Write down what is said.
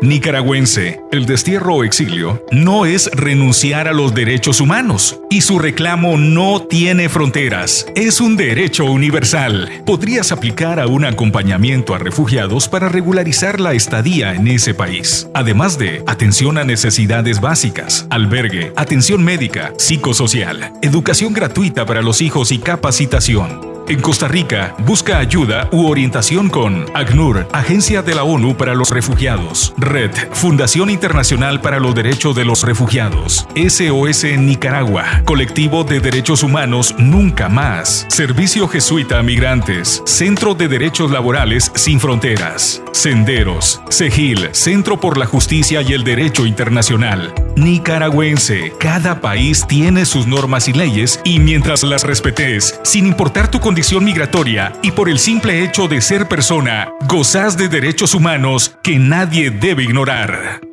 Nicaragüense, el destierro o exilio no es renunciar a los derechos humanos y su reclamo no tiene fronteras. Es un derecho universal. Podrías aplicar a un acompañamiento a refugiados para regularizar la estadía en ese país. Además de atención a necesidades básicas, albergue, atención médica, psicosocial, educación gratuita para los hijos y capacitación. En Costa Rica, busca ayuda u orientación con ACNUR, Agencia de la ONU para los Refugiados, Red, Fundación Internacional para los Derechos de los Refugiados, SOS Nicaragua, Colectivo de Derechos Humanos Nunca Más, Servicio Jesuita a Migrantes, Centro de Derechos Laborales Sin Fronteras, Senderos, CEGIL, Centro por la Justicia y el Derecho Internacional. Nicaragüense, cada país tiene sus normas y leyes y mientras las respetes, sin importar tu condición, migratoria y por el simple hecho de ser persona, gozas de derechos humanos que nadie debe ignorar.